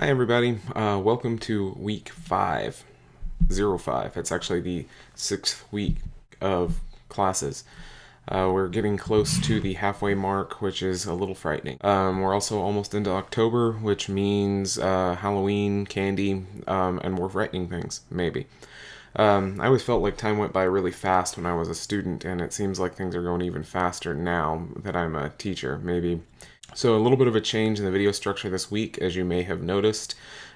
Hi everybody, uh, welcome to week five, zero five. It's actually the sixth week of classes. Uh, we're getting close to the halfway mark, which is a little frightening. Um, we're also almost into October, which means uh, Halloween, candy, um, and more frightening things, maybe. Um, I always felt like time went by really fast when I was a student, and it seems like things are going even faster now that I'm a teacher. Maybe so a little bit of a change in the video structure this week, as you may have noticed.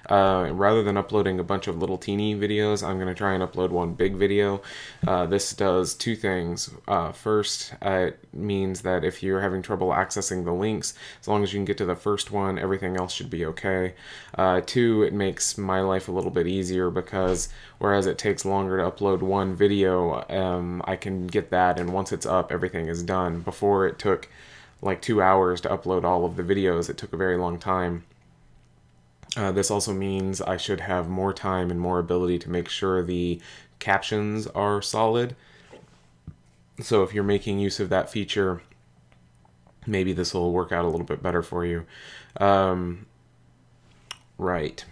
Uh, rather than uploading a bunch of little teeny videos, I'm going to try and upload one big video. Uh, this does two things. Uh, first, it means that if you're having trouble accessing the links, as long as you can get to the first one, everything else should be okay. Uh, two, it makes my life a little bit easier because whereas it takes longer to upload one video, um, I can get that, and once it's up, everything is done. Before it took like two hours to upload all of the videos. It took a very long time. Uh, this also means I should have more time and more ability to make sure the captions are solid. So if you're making use of that feature, maybe this will work out a little bit better for you. Um, right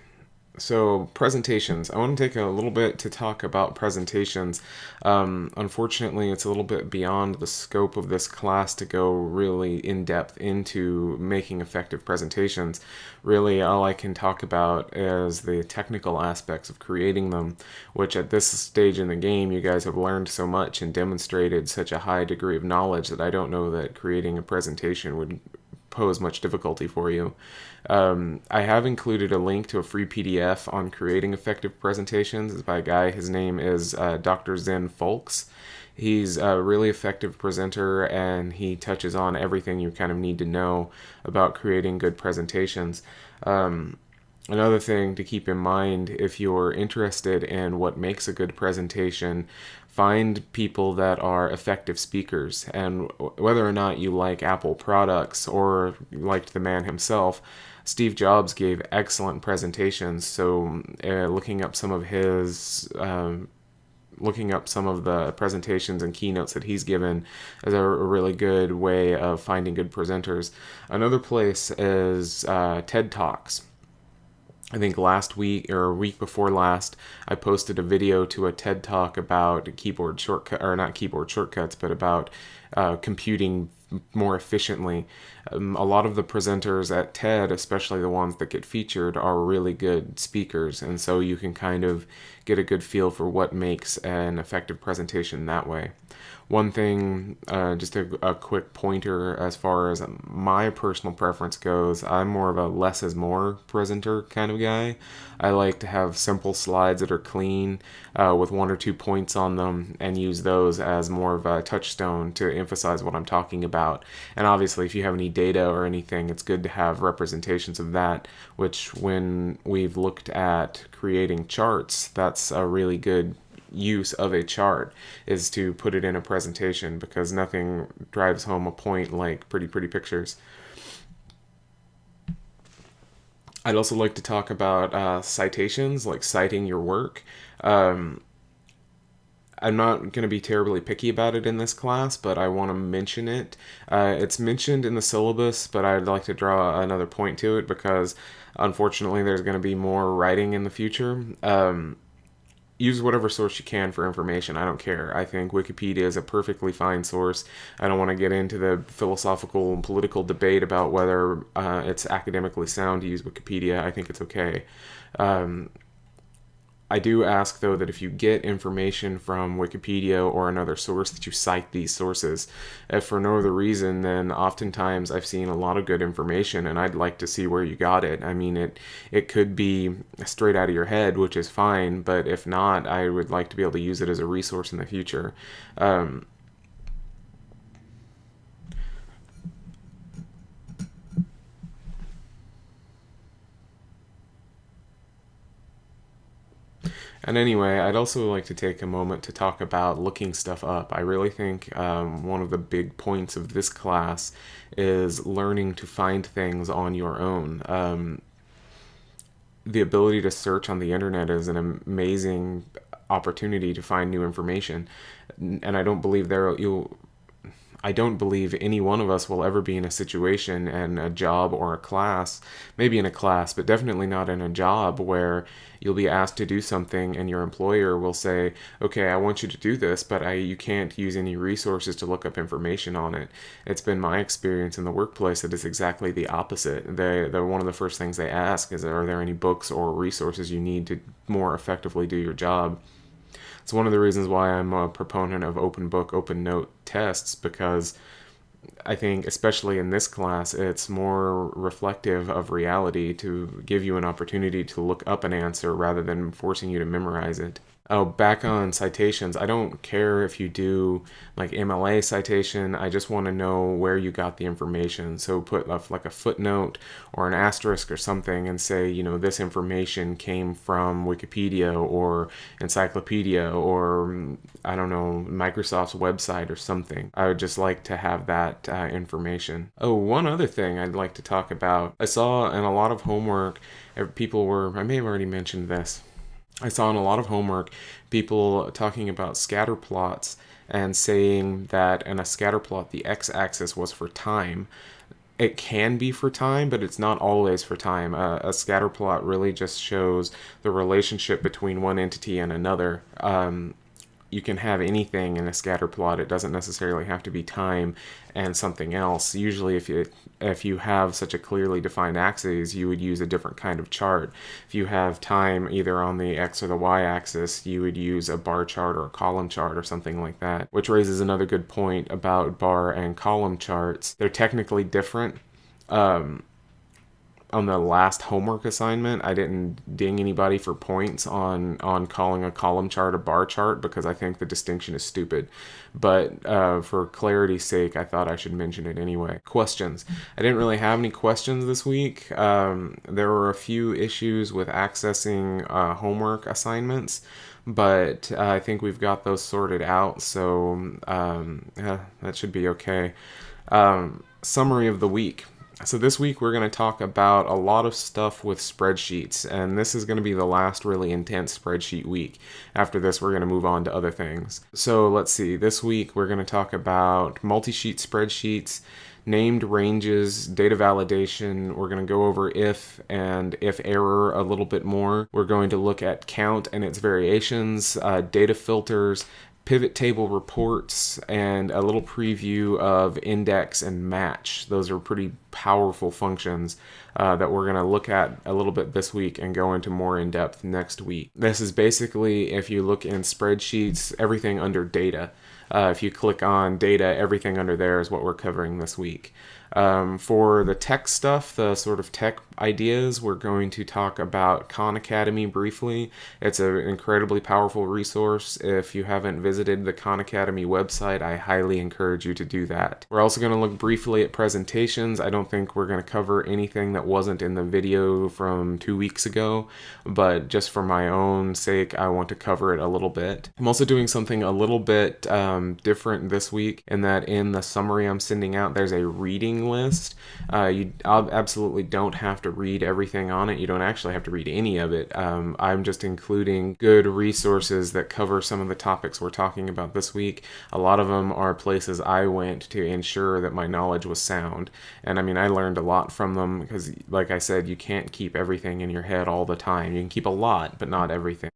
so presentations. I want to take a little bit to talk about presentations. Um, unfortunately it's a little bit beyond the scope of this class to go really in depth into making effective presentations. Really all i can talk about is the technical aspects of creating them which at this stage in the game you guys have learned so much and demonstrated such a high degree of knowledge that i don't know that creating a presentation would pose much difficulty for you. Um, I have included a link to a free PDF on creating effective presentations. It's by a guy, his name is uh, Dr. Zen Folks. He's a really effective presenter and he touches on everything you kind of need to know about creating good presentations. Um, Another thing to keep in mind if you're interested in what makes a good presentation, find people that are effective speakers. And whether or not you like Apple products or liked the man himself, Steve Jobs gave excellent presentations. So, uh, looking up some of his um, looking up some of the presentations and keynotes that he's given is a, really good way of finding good presenters. Another place is uh, TED Talks. I think last week or a week before last, I posted a video to a TED talk about keyboard shortcut or not keyboard shortcuts, but about uh, computing more efficiently. Um, a lot of the presenters at TED, especially the ones that get featured, are really good speakers, and so you can kind of get a good feel for what makes an effective presentation that way. One thing, uh, just a, a, quick pointer as far as my personal preference goes, I'm more of a less is more presenter kind of guy. I like to have simple slides that are clean uh, with one or two points on them and use those as more of a touchstone to emphasize what I'm talking about. And obviously, if you have any data or anything, it's good to have representations of that, which when we've looked at creating charts, that's a really good use of a chart is to put it in a presentation because nothing drives home a point like pretty pretty pictures. I'd also like to talk about uh, citations, like citing your work. Um, I'm not going to be terribly picky about it in this class, but I want to mention it. Uh, it's mentioned in the syllabus, but I'd like to draw another point to it because unfortunately there's going to be more writing in the future. Um, use whatever source you can for information. I don't care. I think Wikipedia is a perfectly fine source. I don't want to get into the philosophical and political debate about whether uh, it's academically sound to use Wikipedia. I think it's okay. Um, I do ask though that if you get information from Wikipedia or another source that you cite these sources. If for no other reason, then oftentimes I've seen a lot of good information and I'd like to see where you got it. I mean, it it could be straight out of your head, which is fine, but if not, I would like to be able to use it as a resource in the future. Um, And anyway, I'd also like to take a moment to talk about looking stuff up. I really think um, one of the big points of this class is learning to find things on your own. Um, the ability to search on the internet is an amazing opportunity to find new information, and I don't believe there you'll I don't believe any one of us will ever be in a situation and a job or a class, maybe in a class, but definitely not in a job where you'll be asked to do something and your employer will say, "Okay, I want you to do this, but I you can't use any resources to look up information on it." It's been my experience in the workplace that it's exactly the opposite. They they one of the first things they ask is, "Are there any books or resources you need to more effectively do your job?" It's one of the reasons why I'm a proponent of open book, open note tests because I think, especially in this class, it's more reflective of reality to give you an opportunity to look up an answer rather than forcing you to memorize it. Oh, back on citations, I don't care if you do like MLA citation. I just want to know where you got the information. So put a, like a footnote or an asterisk or something and say, you know, this information came from Wikipedia or Encyclopedia or I don't know, Microsoft's website or something. I would just like to have that uh, information. Oh, one other thing I'd like to talk about. I saw in a lot of homework, people were, I may have already mentioned this I saw in a lot of homework people talking about scatter plots and saying that in a scatter plot the x-axis was for time. It can be for time, but it's not always for time. A scatter plot really just shows the relationship between one entity and another. Um, you can have anything in a scatter plot. It doesn't necessarily have to be time and something else. Usually if you if you have such a clearly defined axis, you would use a different kind of chart. If you have time either on the x or the y axis, you would use a bar chart or a column chart or something like that. Which raises another good point about bar and column charts. They're technically different. Um, on the last homework assignment, I didn't ding anybody for points on on calling a column chart a bar chart because I think the distinction is stupid. But uh, for clarity's sake, I thought I should mention it anyway. Questions. I didn't really have any questions this week. Um, there were a few issues with accessing uh, homework assignments but uh, I think we've got those sorted out, so um, yeah, that should be okay. Um, summary of the week. So this week we're going to talk about a lot of stuff with spreadsheets, and this is going to be the last really intense spreadsheet week. After this, we're going to move on to other things. So let's see, this week we're going to talk about multi-sheet spreadsheets, named ranges, data validation. We're going to go over if and if error a little bit more. We're going to look at count and its variations, uh, data filters, pivot table reports and a little preview of index and match. Those are pretty powerful functions uh, that we're going to look at a little bit this week and go into more in depth next week. This is basically, if you look in spreadsheets, everything under data. Uh, if you click on data, everything under there is what we're covering this week. Um, for the tech stuff, the sort of tech ideas, we're going to talk about Khan Academy briefly. It's an incredibly powerful resource. If you haven't visited the Khan Academy website, I highly encourage you to do that. We're also going to look briefly at presentations. I don't think we're going to cover anything that wasn't in the video from two weeks ago, but just for my own sake, I want to cover it a little bit. I'm also doing something a little bit um, different this week in that in the summary I'm sending out, there's a reading list. Uh, you absolutely don't have to read everything on it. You don't actually have to read any of it. Um, I'm just including good resources that cover some of the topics we're talking about this week. A lot of them are places I went to ensure that my knowledge was sound. And I mean, I learned a lot from them because, like I said, you can't keep everything in your head all the time. You can keep a lot, but not everything.